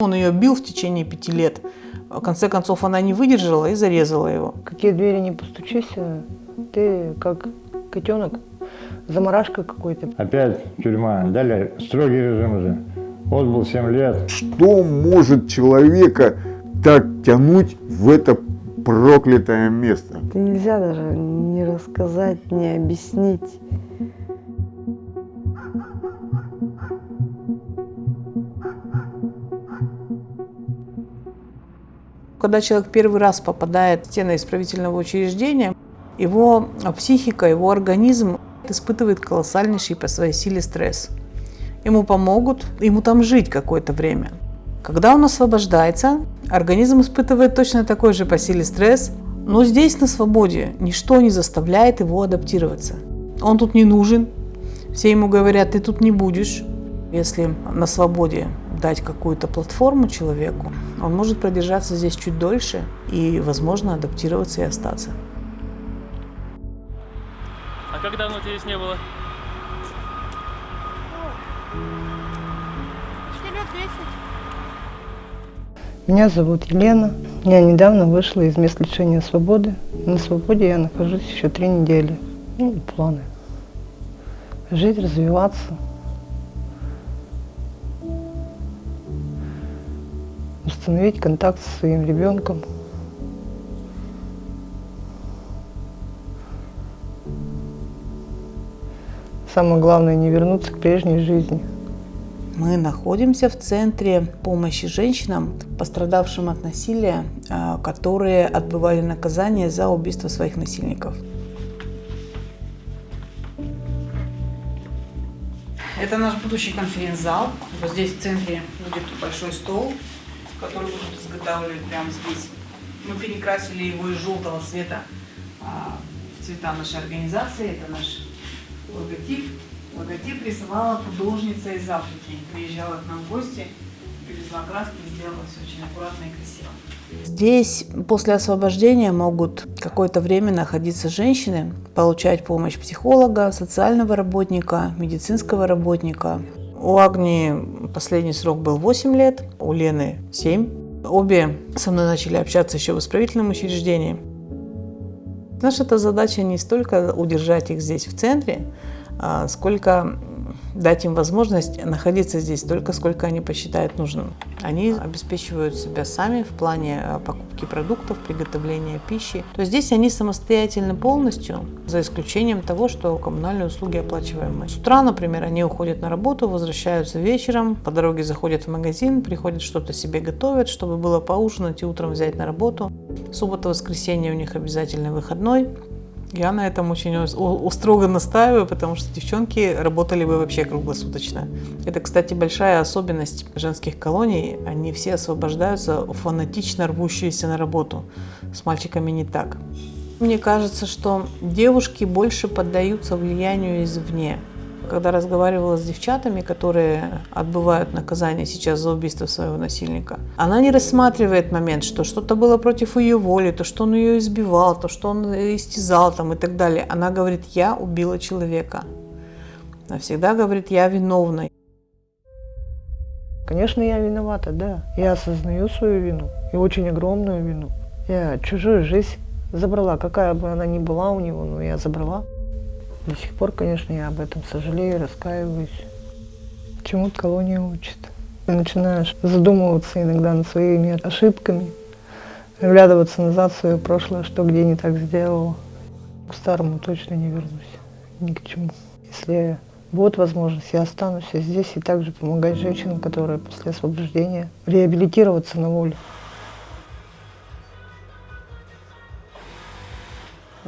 Он ее бил в течение пяти лет. В конце концов, она не выдержала и зарезала его. Какие двери не постучись, ты как котенок, заморашка какой-то. Опять тюрьма. Далее строгий режим уже. Отбыл 7 лет. Что может человека так тянуть в это проклятое место? Это нельзя даже не рассказать, не объяснить. Когда человек первый раз попадает в стены исправительного учреждения, его психика, его организм испытывает колоссальнейший по своей силе стресс. Ему помогут, ему там жить какое-то время. Когда он освобождается, организм испытывает точно такой же по силе стресс, но здесь на свободе ничто не заставляет его адаптироваться. Он тут не нужен, все ему говорят, ты тут не будешь. Если на свободе дать какую-то платформу человеку, он может продержаться здесь чуть дольше и, возможно, адаптироваться и остаться. А как давно тебя здесь не было? лет 10. Меня зовут Елена. Я недавно вышла из мест лишения свободы. На свободе я нахожусь еще три недели. Ну, планы. Жить, развиваться. Установить контакт со своим ребенком. Самое главное не вернуться к прежней жизни. Мы находимся в центре помощи женщинам, пострадавшим от насилия, а, которые отбывали наказание за убийство своих насильников. Это наш будущий конференц-зал. Вот здесь в центре будет большой стол, который будут изготавливать прямо здесь. Мы перекрасили его из желтого цвета а, в цвета нашей организации. Это наш логотип. Логотип рисовала художница из Африки. Приезжала к нам в гости, привезла краски, сделала все очень аккуратно и красиво. Здесь после освобождения могут какое-то время находиться женщины, получать помощь психолога, социального работника, медицинского работника. У Агнии последний срок был 8 лет, у Лены 7. Обе со мной начали общаться еще в исправительном учреждении. Наша задача не столько удержать их здесь в центре, а, сколько дать им возможность находиться здесь столько, сколько они посчитают нужным. Они обеспечивают себя сами в плане а, покупки продуктов, приготовления пищи. То есть здесь они самостоятельны полностью, за исключением того, что коммунальные услуги оплачиваем мы. С утра, например, они уходят на работу, возвращаются вечером, по дороге заходят в магазин, приходят что-то себе готовят, чтобы было поужинать и утром взять на работу. Суббота-воскресенье у них обязательно выходной. Я на этом очень строго настаиваю, потому что девчонки работали бы вообще круглосуточно. Это, кстати, большая особенность женских колоний. Они все освобождаются фанатично рвущиеся на работу. С мальчиками не так. Мне кажется, что девушки больше поддаются влиянию извне когда разговаривала с девчатами, которые отбывают наказание сейчас за убийство своего насильника, она не рассматривает момент, что что-то было против ее воли, то, что он ее избивал, то, что он истязал там, и так далее. Она говорит, я убила человека. Она всегда говорит, я виновна. Конечно, я виновата, да. Я осознаю свою вину, и очень огромную вину. Я чужую жизнь забрала, какая бы она ни была у него, но я забрала. До сих пор, конечно, я об этом сожалею, раскаиваюсь. Чему-то колония учит. Начинаешь задумываться иногда над своими ошибками, оглядываться назад в свое прошлое, что где не так сделала. К старому точно не вернусь, ни к чему. Если будет возможность, я останусь здесь и также помогать женщинам, которые после освобождения реабилитироваться на воле.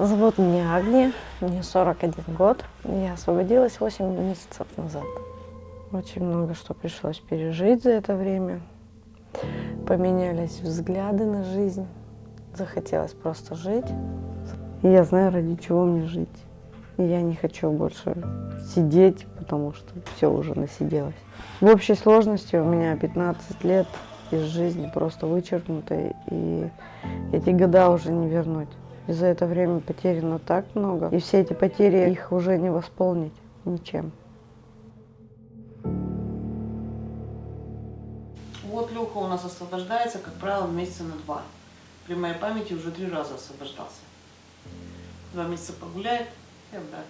Зовут меня Агния, мне 41 год. Я освободилась 8 месяцев назад. Очень много что пришлось пережить за это время. Поменялись взгляды на жизнь. Захотелось просто жить. Я знаю, ради чего мне жить. И я не хочу больше сидеть, потому что все уже насиделось. В общей сложности у меня 15 лет из жизни просто вычеркнутой, и эти года уже не вернуть. И за это время потеряно так много. И все эти потери, их уже не восполнить ничем. Вот Леха у нас освобождается, как правило, месяца на два. При моей памяти уже три раза освобождался. Два месяца погуляет и обратно.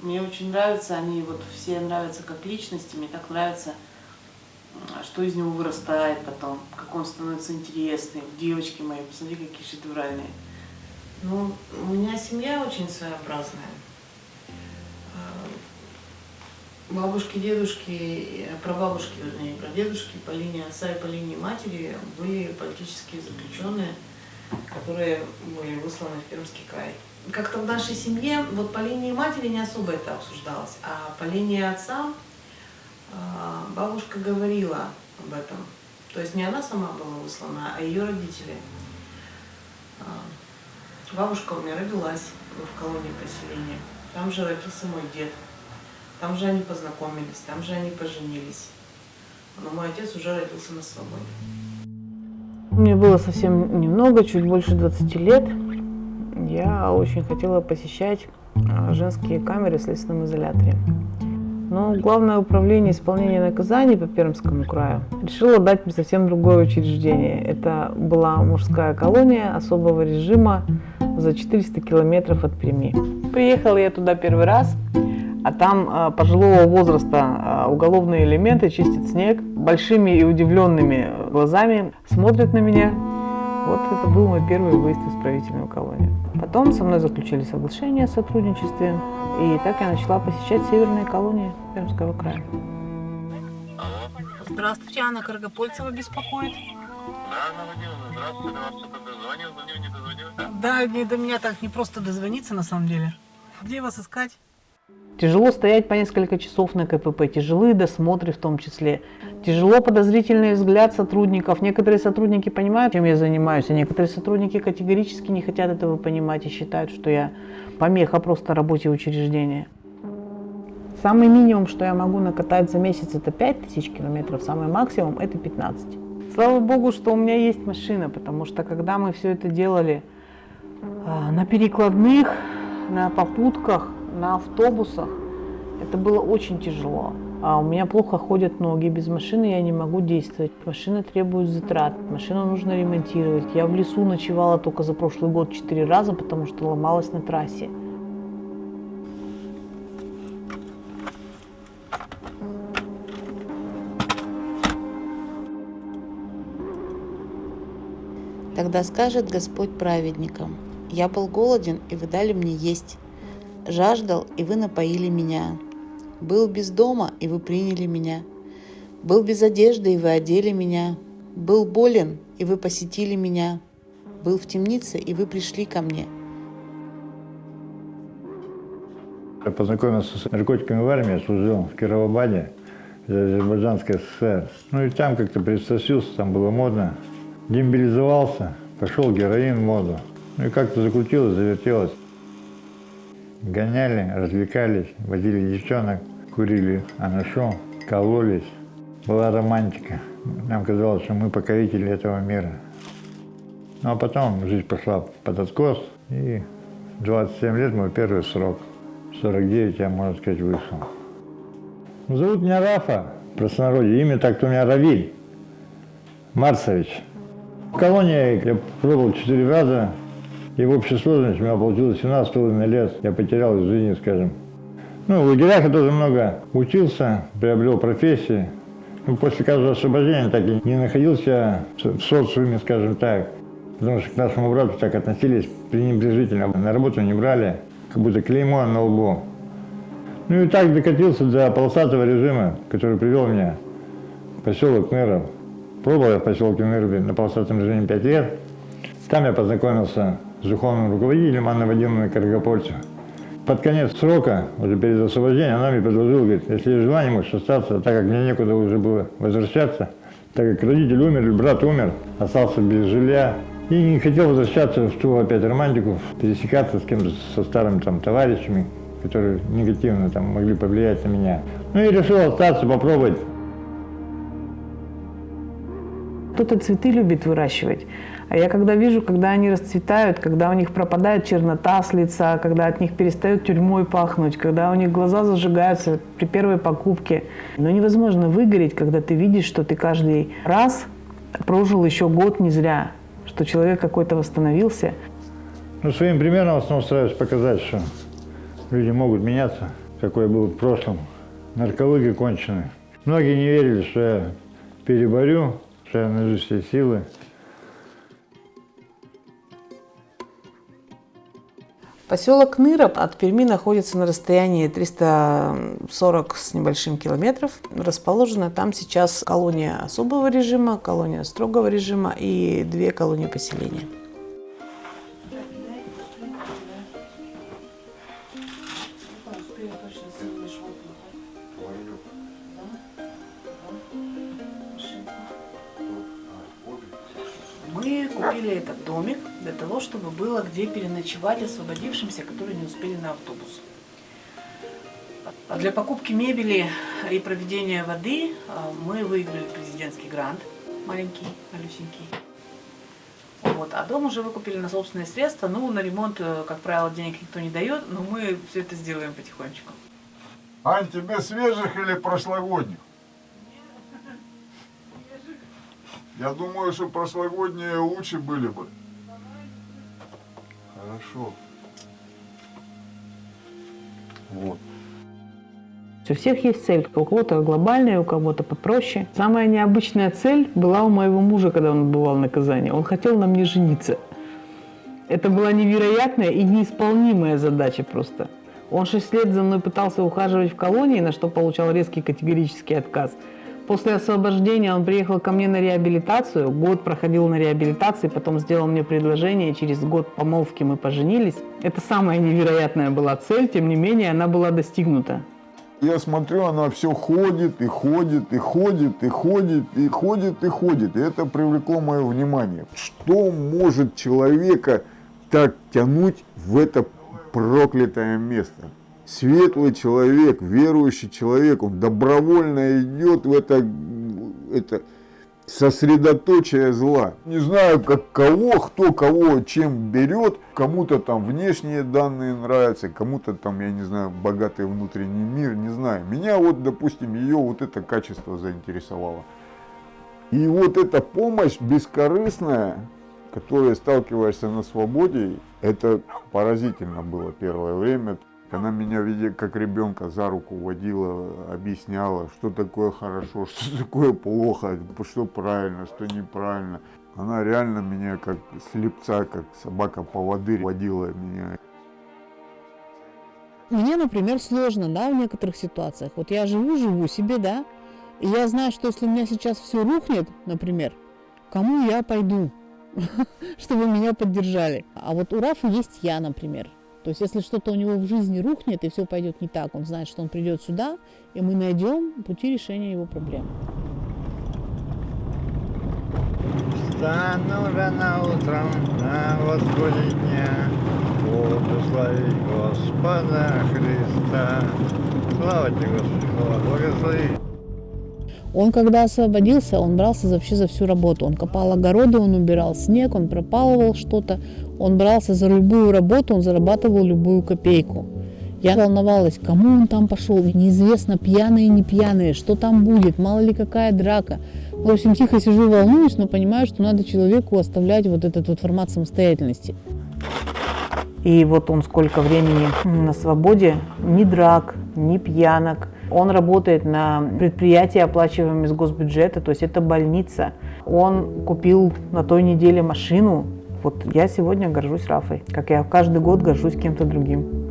Мне очень нравится, они вот все нравятся как личности, мне так нравится, м, что из него вырастает потом, как он становится интересный. Девочки мои, посмотри, какие шедевральные. Ну, у меня семья очень своеобразная. А, Бабушки, дедушки, э, прабабушки, вернее, прадедушки по линии отца и по линии матери были политические заключенные, которые были высланы в Пермский край. Как-то в нашей семье, вот по линии матери не особо это обсуждалось, а по линии отца а, бабушка говорила об этом. То есть не она сама была выслана, а ее родители. Бабушка у меня родилась в колонии поселения. Там же родился мой дед. Там же они познакомились, там же они поженились. Но мой отец уже родился на свободе. Мне было совсем немного, чуть больше 20 лет. Я очень хотела посещать а, женские камеры в следственном изоляторе. Но Главное управление исполнения наказаний по Пермскому краю решило дать мне совсем другое учреждение. Это была мужская колония особого режима за 400 километров от Перми. Приехала я туда первый раз, а там а, пожилого возраста а, уголовные элементы чистят снег, большими и удивленными глазами смотрят на меня. Вот это был мой первый выезд в исправительную колонию. Потом со мной заключили соглашение о сотрудничестве, и так я начала посещать северные колонии Пермского края. Здравствуйте, Анна Каргопольцева беспокоит. Да, Анна Владимировна, здравствуйте, до вас кто-то дозвонил, звонил, не дозвонил, да? Да, не до меня так не просто дозвониться на самом деле. Где вас искать? Тяжело стоять по несколько часов на КПП, тяжелые досмотры в том числе. Тяжело подозрительный взгляд сотрудников. Некоторые сотрудники понимают, чем я занимаюсь, а некоторые сотрудники категорически не хотят этого понимать и считают, что я помеха просто работе учреждения. Самый минимум, что я могу накатать за месяц, это 5000 километров, самый максимум это 15. Слава богу, что у меня есть машина, потому что когда мы все это делали а, на перекладных, на попутках, на автобусах, это было очень тяжело. А у меня плохо ходят ноги, без машины я не могу действовать. Машина требует затрат, машину нужно ремонтировать. Я в лесу ночевала только за прошлый год четыре раза, потому что ломалась на трассе. Тогда скажет Господь праведникам, «Я был голоден, и вы дали мне есть, жаждал, и вы напоили меня, был без дома, и вы приняли меня, был без одежды, и вы одели меня, был болен, и вы посетили меня, был в темнице, и вы пришли ко мне». Я познакомился с наркотиками в армии, служил в Кировобаде, Азербайджанской ССР. Ну и там как-то пристрастился, там было модно. Демобилизовался, пошел героин в моду. Ну и как-то закрутилось, завертелось. Гоняли, развлекались, водили девчонок, курили анашу, кололись. Была романтика. Нам казалось, что мы покорители этого мира. Ну а потом жизнь пошла под откос, и 27 лет мой первый срок. 49 я, можно сказать, вышел. Зовут меня Рафа, простонародье. Имя так-то у меня Равиль Марсович. В колонии я пробовал четыре раза, и в общей сложности у меня получилось 17,5 лет. Я потерял из жизни, скажем. Ну, в лагерях я тоже много учился, приобрел профессии. Ну, после каждого освобождения так и не находился в социуме, скажем так. Потому что к нашему брату так относились пренебрежительно. На работу не брали, как будто клеймо на лбу. Ну и так докатился до полосатого режима, который привел меня в поселок Ныров. Пробовал я в поселке Нырве на полосатом режиме 5 лет. Там я познакомился с духовным руководителем Анной Вадимовной Каргопольцев. Под конец срока, уже перед освобождением, она мне предложила, говорит, если есть желание, можешь остаться, так как мне некуда уже было возвращаться, так как родители умерли, брат умер, остался без жилья, и не хотел возвращаться в ту опять романтику, пересекаться с кем-то, со старыми там товарищами, которые негативно там могли повлиять на меня. Ну и решил остаться, попробовать кто-то цветы любит выращивать. А я когда вижу, когда они расцветают, когда у них пропадает чернота с лица, когда от них перестает тюрьмой пахнуть, когда у них глаза зажигаются при первой покупке. Но невозможно выгореть, когда ты видишь, что ты каждый раз прожил еще год не зря, что человек какой-то восстановился. Ну, своим примером в основном стараюсь показать, что люди могут меняться, какой был в прошлом. Наркология конченый. Многие не верили, что я переборю, что я найду все силы. Поселок Ныра от Перми находится на расстоянии 340 с небольшим километров. Расположена там сейчас колония особого режима, колония строгого режима и две колонии поселения. Мы купили этот домик для того, чтобы было где переночевать освободившимся, которые не успели на автобус. Для покупки мебели и проведения воды а, мы выиграли президентский грант, маленький, малюсенький. Вот. А дом уже выкупили на собственные средства. Ну, на ремонт, э, как правило, денег никто не дает, но мы все это сделаем потихонечку. Ань, тебе свежих или прошлогодних? Я думаю, что прошлогодние лучше были бы. Хорошо. Вот. У всех есть цель, у кого-то глобальная, у кого-то попроще. Самая необычная цель была у моего мужа, когда он бывал на Казани. Он хотел на мне жениться. Это была невероятная и неисполнимая задача просто. Он шесть лет за мной пытался ухаживать в колонии, на что получал резкий категорический отказ. После освобождения он приехал ко мне на реабилитацию, год проходил на реабилитации, потом сделал мне предложение, через год помолвки мы поженились. Это самая невероятная была цель, тем не менее она была достигнута. Я смотрю, она все ходит и ходит, и ходит, и ходит, и ходит, и ходит. И это привлекло мое внимание. Что может человека так тянуть в это проклятое место? Светлый человек, верующий человек, он добровольно идет в это, это сосредоточие зла. Не знаю, как кого, кто кого чем берет. Кому-то там внешние данные нравятся, кому-то там, я не знаю, богатый внутренний мир, не знаю. Меня вот, допустим, ее вот это качество заинтересовало. И вот эта помощь бескорыстная, которой сталкиваешься на свободе, это поразительно было первое время. Она меня, видя, как ребенка за руку водила, объясняла, что такое хорошо, что такое плохо, что правильно, что неправильно. Она реально меня как слепца, как собака-поводырь водила меня. Мне, например, сложно, да, в некоторых ситуациях. Вот я живу, живу себе, да, и я знаю, что если у меня сейчас все рухнет, например, кому я пойду, чтобы меня поддержали. А вот у Рафа есть я, например. То есть, если что-то у него в жизни рухнет и все пойдет не так, он знает, что он придет сюда, и мы найдем пути решения его проблем. Стану рано утром на восходе дня, Буду славить Господа Христа. Слава тебе, Господи, слава, благослови. Он, когда освободился, он брался вообще за всю работу. Он копал огороды, он убирал снег, он пропалывал что-то. Он брался за любую работу, он зарабатывал любую копейку. Я волновалась, кому он там пошел, неизвестно, пьяные, не пьяные, что там будет, мало ли какая драка. В общем, тихо сижу, волнуюсь, но понимаю, что надо человеку оставлять вот этот вот формат самостоятельности. И вот он сколько времени на свободе, ни драк, ни пьянок. Он работает на предприятии, оплачиваемом из госбюджета, то есть это больница. Он купил на той неделе машину. Вот я сегодня горжусь Рафой, как я каждый год горжусь кем-то другим.